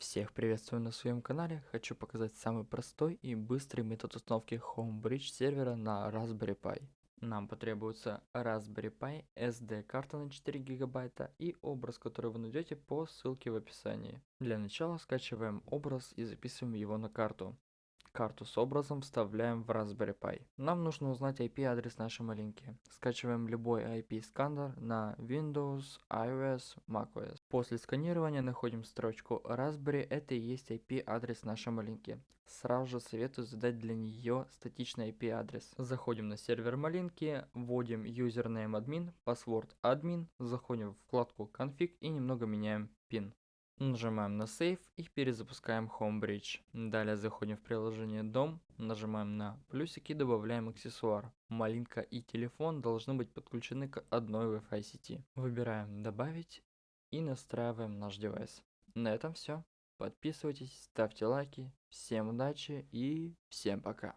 Всех приветствую на своем канале. Хочу показать самый простой и быстрый метод установки Homebridge сервера на Raspberry Pi. Нам потребуется Raspberry Pi, SD карта на 4 гигабайта и образ, который вы найдете по ссылке в описании. Для начала скачиваем образ и записываем его на карту. Карту с образом вставляем в Raspberry Pi. Нам нужно узнать IP-адрес нашей малинки. Скачиваем любой IP-сканер на Windows, iOS, macOS. После сканирования находим строчку Raspberry, это и есть IP-адрес нашей малинки. Сразу же советую задать для нее статичный IP-адрес. Заходим на сервер малинки, вводим username admin, password admin, заходим в вкладку config и немного меняем пин. Нажимаем на Save и перезапускаем Homebridge. Далее заходим в приложение Дом, нажимаем на плюсики, добавляем аксессуар. Малинка и телефон должны быть подключены к одной Wi-Fi сети. Выбираем Добавить и настраиваем наш девайс. На этом все. Подписывайтесь, ставьте лайки. Всем удачи и всем пока.